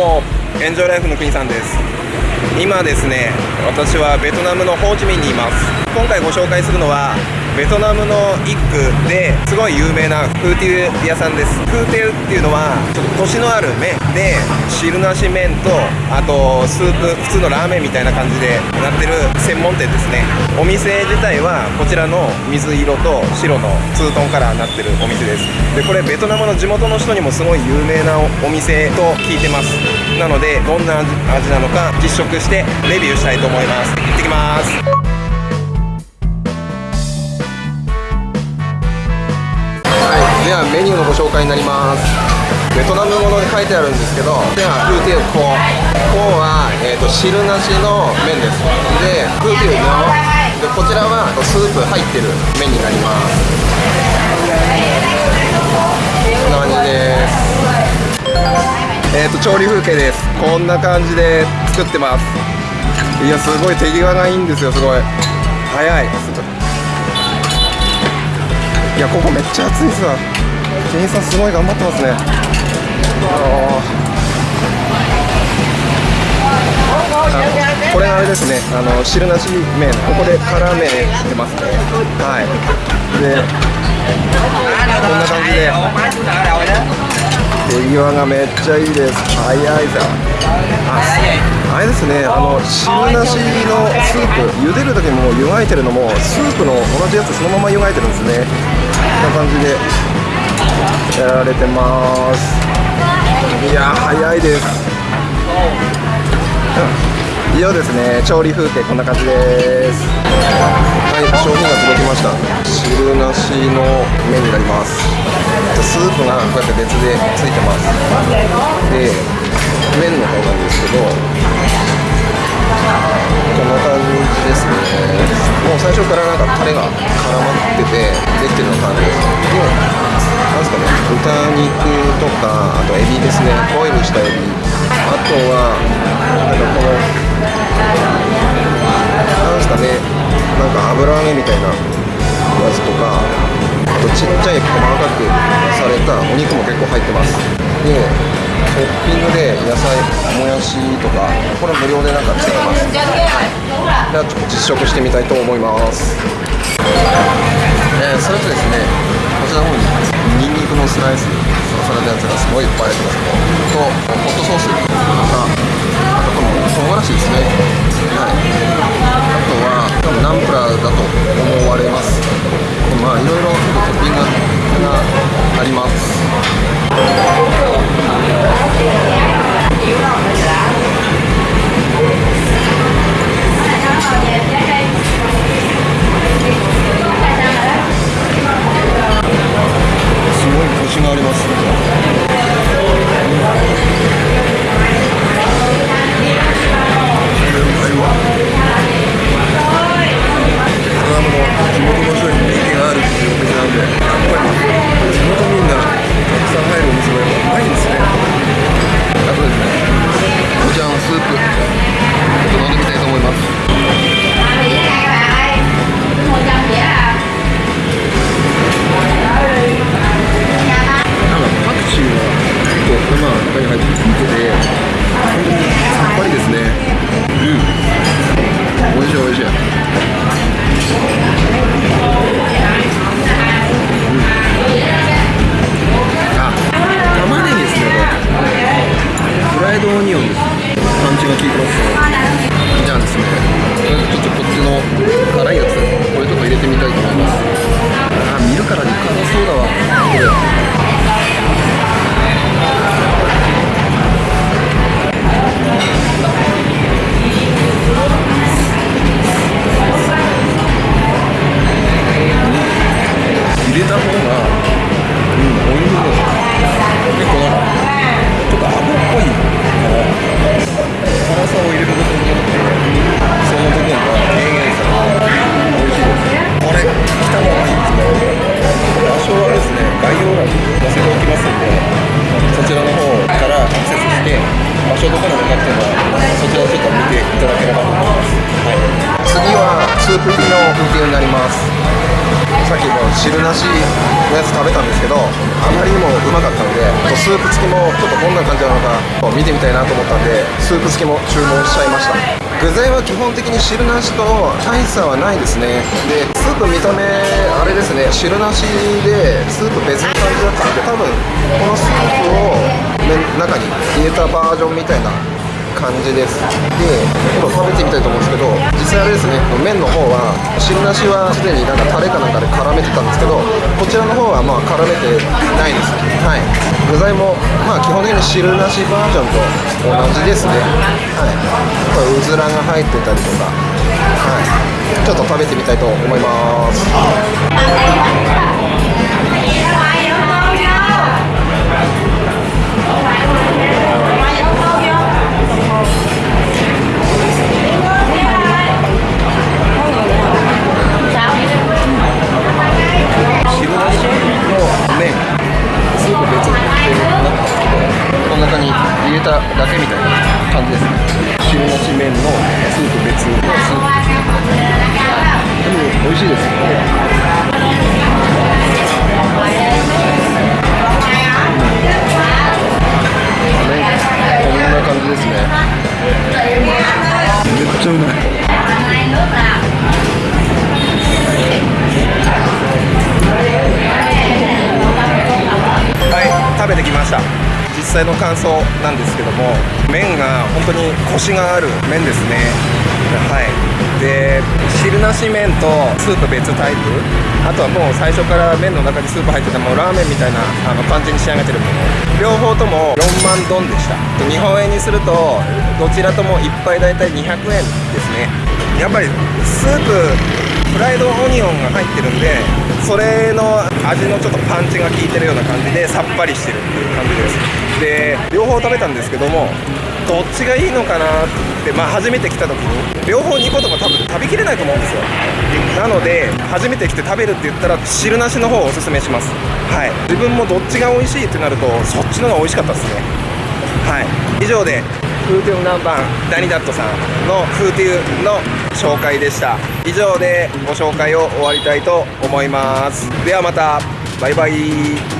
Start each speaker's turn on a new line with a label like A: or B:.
A: もエンジョイライフの国さんです。今ですね私はベトナムのホーチミンにいます。今回ご紹介するのはベトナムの一区ですごい有名なフーティウ屋さんです。フーテウっていうのはちょっとコシのある麺で汁なし麺とあとスープ普通のラーメンみたいな感じでなってる専門店ですね。お店自体はこちらの水色と白のツートンカラーになってるお店です。でこれベトナムの地元の人にもすごい有名なお店と聞いてます。なのでどんな味なのか実食してレビューしたいと思います。行ってきます。ではメニューのご紹介になります。ベトナム語で書いてあるんですけどではフーティウココは、えーと、汁なしの麺です。でフーティウのでこちらはスープ入ってる麺になります。こんな感じです。えっ、ー、と調理風景です。こんな感じで作ってます。いやすごい手際がいいんですよすごい。早い。いやここめっちゃ暑いっすわ。店員さんすごい頑張ってますね。これあれですね。あの汁なし麺。ここで辛麺出ますね。はい。でこんな感じで。手際がめっちゃいいです。早いさああれですね。あの汁なしのスープ。茹でる時も湯がいてるのもスープの同じやつそのまま湯がいてるんですね。こんな感じで。やられてます。いや早いです。以上ですね調理風景こんな感じです。はい商品が届きました。汁なしの麺になります。スープがこうやって別でついてます。で麺の方なんですけどこんな感じですね。もう最初からなんかタレが絡まっててできてるような感じです。でなんですかね。豚肉とかあとエビですね。ボイルしたエビ。あとはなんかこのなんすかね。なんか油揚げみたいなやつとかあとちっちゃい細かくされたお肉も結構入ってます。でトッピングで野菜もやしとかこれ無料でなんかつけてます。ではちょっと実食してみたいと思います。えー、それとですねちらの方にニンニクのスライスサラダやつがすごいいっぱい入ってます。とホットソース。とかですね。うん。美味しい美味しい、うん、あ玉ねぎですねこれ。フライドオニオンです。パンチが効いてます。じゃあですねちょっとこっちの辛いやつこれちょっと入れてみたいと思います。あ見るからに辛そうだわ。これ。スープ入りの風景になります。さっきも汁なしのやつ食べたんですけどあまりにもうまかったのでスープ付きもちょっとどんな感じなのか見てみたいなと思ったんでスープ付きも注文しちゃいました。具材は基本的に汁なしと大差はないですね。でスープ見た目あれですね。汁なしでスープ別の感じだったんで多分このスープを中に入れたバージョンみたいな感じです。で今食べてみたいと思うんですけど実際あれですね麺の方は汁なしはすでになんかタレかなんかで絡めてたんですけどこちらの方はまあ絡めてないです。はい。具材もまあ基本的に汁なしバージョンと同じですね。はい。これうずらが入ってたりとか。はい。ちょっと食べてみたいと思います。しいです。ね麺こんな感じですね。めっちゃうまい。はい食べてきました。実際の感想なんですけども麺が本当にコシがある麺ですね。はい。で汁なし麺とスープ別タイプ。あとはもう最初から麺の中にスープ入ってたもうラーメンみたいなあの感じに仕上げてるもの。両方とも4万ドンでした。日本円にするとどちらとも1杯大体200円ですね。やっぱりスープフライドオニオンが入ってるんでそれの味のちょっとパンチが効いてるような感じでさっぱりしてるっていう感じです。で両方食べたんですけどもどっちがいいのかなってまあ初めて来た時に両方2個とも多分食べきれないと思うんですよ。なので初めて来て食べるって言ったら汁なしの方をおすすめします。はい。自分もどっちが美味しいってなるとそっちの方が美味しかったですね。はい。以上でフーテュン南蛮ダニダットさんのフーテュンの紹介でした。以上でご紹介を終わりたいと思います。ではまた。バイバイ。